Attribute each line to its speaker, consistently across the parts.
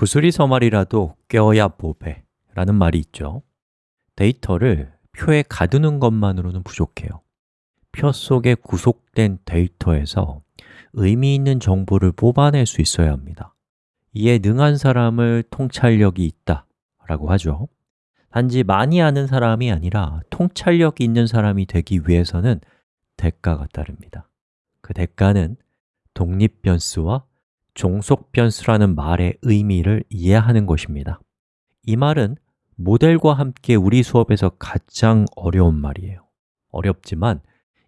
Speaker 1: 구슬이 서 말이라도 껴야 보배 라는 말이 있죠. 데이터를 표에 가두는 것만으로는 부족해요. 표 속에 구속된 데이터에서 의미 있는 정보를 뽑아낼 수 있어야 합니다. 이에 능한 사람을 통찰력이 있다 라고 하죠. 단지 많이 아는 사람이 아니라 통찰력이 있는 사람이 되기 위해서는 대가가 따릅니다. 그 대가는 독립 변수와 종속 변수라는 말의 의미를 이해하는 것입니다. 이 말은 모델과 함께 우리 수업에서 가장 어려운 말이에요. 어렵지만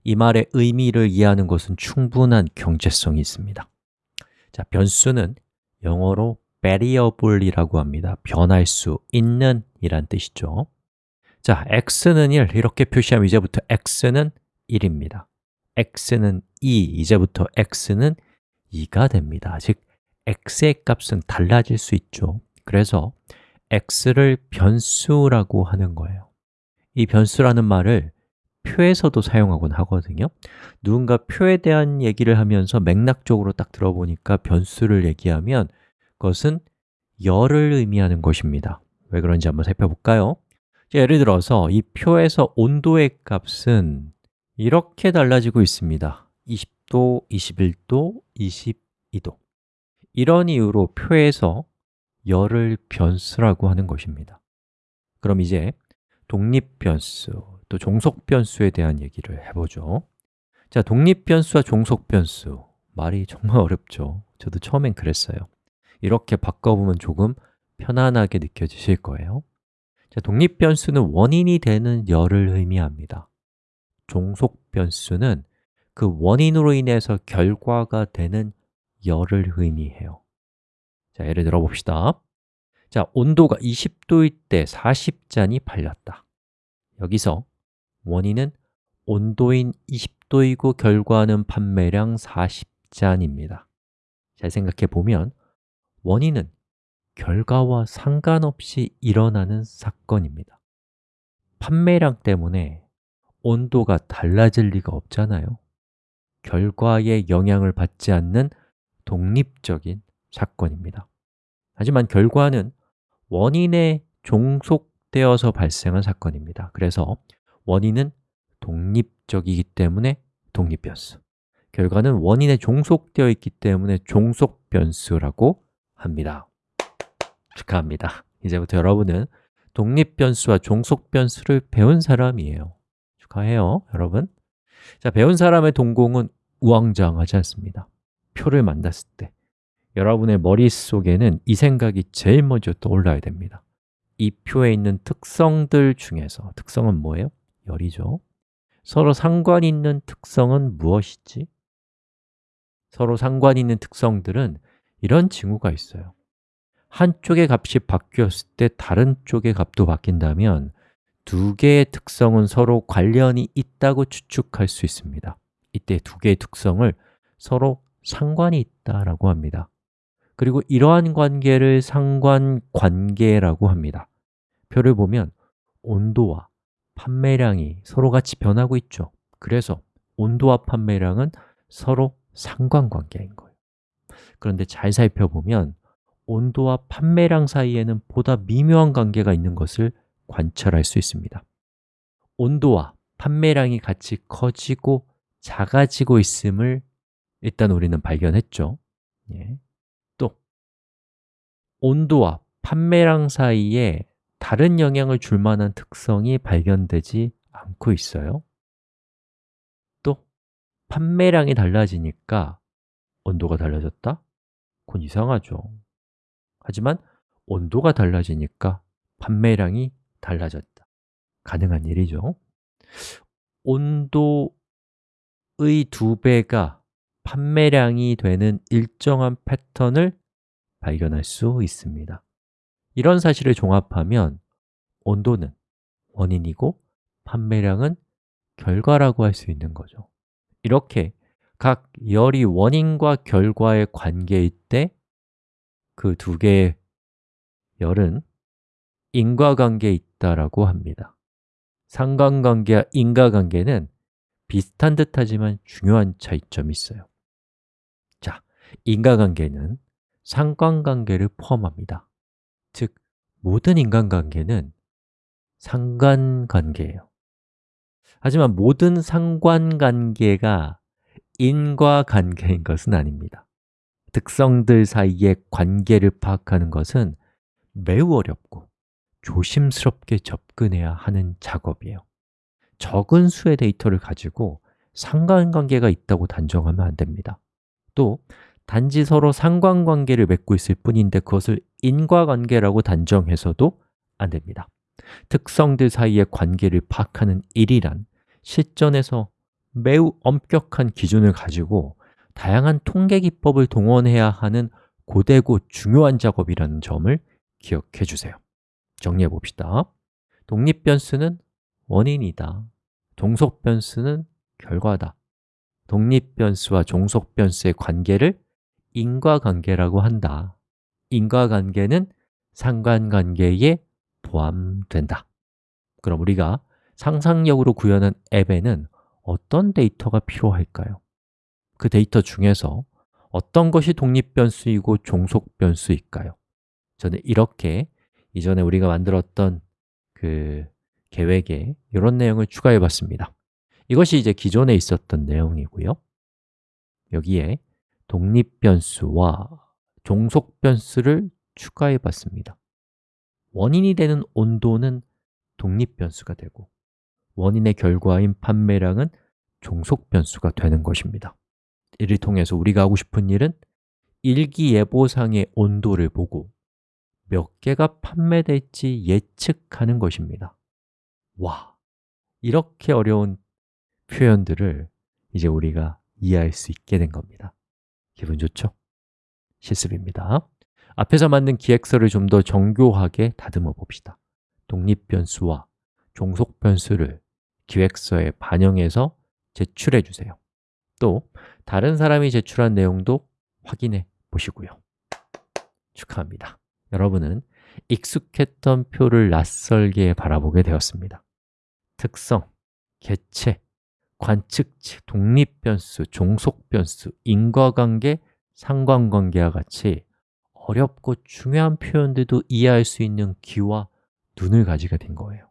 Speaker 1: 이 말의 의미를 이해하는 것은 충분한 경제성이 있습니다. 자, 변수는 영어로 variable이라고 합니다. 변할 수 있는 이란 뜻이죠. 자, x는 1 이렇게 표시하면 이제부터 x는 1입니다. x는 2, 이제부터 x는 2가 됩니다. 즉, x의 값은 달라질 수 있죠. 그래서 x를 변수라고 하는 거예요. 이 변수라는 말을 표에서도 사용하곤 하거든요. 누군가 표에 대한 얘기를 하면서 맥락적으로 딱 들어보니까 변수를 얘기하면 그것은 열을 의미하는 것입니다. 왜 그런지 한번 살펴볼까요? 예를 들어서 이 표에서 온도의 값은 이렇게 달라지고 있습니다 20도, 21도, 22도. 이런 이유로 표에서 열을 변수라고 하는 것입니다. 그럼 이제 독립변수, 또 종속변수에 대한 얘기를 해보죠. 자, 독립변수와 종속변수. 말이 정말 어렵죠. 저도 처음엔 그랬어요. 이렇게 바꿔보면 조금 편안하게 느껴지실 거예요. 자, 독립변수는 원인이 되는 열을 의미합니다. 종속변수는 그 원인으로 인해서 결과가 되는 열을 의미해요. 자, 예를 들어 봅시다. 자, 온도가 20도일 때 40잔이 팔렸다. 여기서 원인은 온도인 20도이고 결과는 판매량 40잔입니다. 잘 생각해 보면 원인은 결과와 상관없이 일어나는 사건입니다. 판매량 때문에 온도가 달라질 리가 없잖아요 결과에 영향을 받지 않는 독립적인 사건입니다. 하지만 결과는 원인에 종속되어서 발생한 사건입니다. 그래서 원인은 독립적이기 때문에 독립변수 결과는 원인에 종속되어 있기 때문에 종속변수라고 합니다. 축하합니다. 이제부터 여러분은 독립변수와 종속변수를 배운 사람이에요. 축하해요, 여러분 자, 배운 사람의 동공은 우왕좌왕하지 않습니다 표를 만났을 때 여러분의 머릿속에는 이 생각이 제일 먼저 떠올라야 됩니다 이 표에 있는 특성들 중에서 특성은 뭐예요? 열이죠 서로 상관 있는 특성은 무엇이지? 서로 상관 있는 특성들은 이런 징후가 있어요 한쪽의 값이 바뀌었을 때 다른 쪽의 값도 바뀐다면 두 개의 특성은 서로 관련이 있다고 추측할 수 있습니다. 이때 두 개의 특성을 서로 상관이 있다라고 합니다. 그리고 이러한 관계를 상관관계라고 합니다. 표를 보면 온도와 판매량이 서로 같이 변하고 있죠. 그래서 온도와 판매량은 서로 상관관계인 거예요. 그런데 잘 살펴보면 온도와 판매량 사이에는 보다 미묘한 관계가 있는 것을 관찰할 수 있습니다 온도와 판매량이 같이 커지고 작아지고 있음을 일단 우리는 발견했죠 예. 또 온도와 판매량 사이에 다른 영향을 줄 만한 특성이 발견되지 않고 있어요 또 판매량이 달라지니까 온도가 달라졌다? 그건 이상하죠 하지만 온도가 달라지니까 판매량이 달라졌다. 가능한 일이죠. 온도의 두 배가 판매량이 되는 일정한 패턴을 발견할 수 있습니다. 이런 사실을 종합하면 온도는 원인이고 판매량은 결과라고 할 수 있는 거죠. 이렇게 각 열이 원인과 결과의 관계일 때 그 두 개의 열은 인과관계에 있다라고 합니다. 상관관계와 인과관계는 비슷한 듯하지만 중요한 차이점이 있어요. 자, 인과관계는 상관관계를 포함합니다. 즉, 모든 인간관계는 상관관계예요. 하지만 모든 상관관계가 인과관계인 것은 아닙니다. 특성들 사이의 관계를 파악하는 것은 매우 어렵고 조심스럽게 접근해야 하는 작업이에요. 적은 수의 데이터를 가지고 상관관계가 있다고 단정하면 안 됩니다. 또 단지 서로 상관관계를 맺고 있을 뿐인데 그것을 인과관계라고 단정해서도 안 됩니다. 특성들 사이의 관계를 파악하는 일이란 실전에서 매우 엄격한 기준을 가지고 다양한 통계 기법을 동원해야 하는 고되고 중요한 작업이라는 점을 기억해 주세요 정리해 봅시다. 독립 변수는 원인이다. 종속 변수는 결과다. 독립 변수와 종속 변수의 관계를 인과관계라고 한다. 인과관계는 상관관계에 포함된다. 그럼 우리가 상상력으로 구현한 앱에는 어떤 데이터가 필요할까요? 그 데이터 중에서 어떤 것이 독립 변수이고 종속 변수일까요? 저는 이렇게 이전에 우리가 만들었던 그 계획에 이런 내용을 추가해 봤습니다. 이것이 이제 기존에 있었던 내용이고요. 여기에 독립 변수와 종속 변수를 추가해 봤습니다. 원인이 되는 온도는 독립 변수가 되고 원인의 결과인 판매량은 종속 변수가 되는 것입니다. 이를 통해서 우리가 하고 싶은 일은 일기예보상의 온도를 보고 몇 개가 판매될지 예측하는 것입니다. 와, 이렇게 어려운 표현들을 이제 우리가 이해할 수 있게 된 겁니다. 기분 좋죠? 실습입니다. 앞에서 만든 기획서를 좀 더 정교하게 다듬어 봅시다. 독립변수와 종속변수를 기획서에 반영해서 제출해 주세요. 또 다른 사람이 제출한 내용도 확인해 보시고요. 축하합니다 여러분은 익숙했던 표를 낯설게 바라보게 되었습니다. 특성, 개체, 관측치, 독립변수, 종속변수, 인과관계, 상관관계와 같이 어렵고 중요한 표현들도 이해할 수 있는 귀와 눈을 가지게 된 거예요.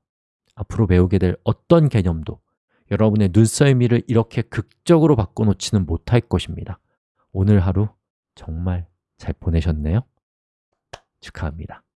Speaker 1: 앞으로 배우게 될 어떤 개념도 여러분의 눈썰미를 이렇게 극적으로 바꿔놓지는 못할 것입니다. 오늘 하루 정말 잘 보내셨네요 축하합니다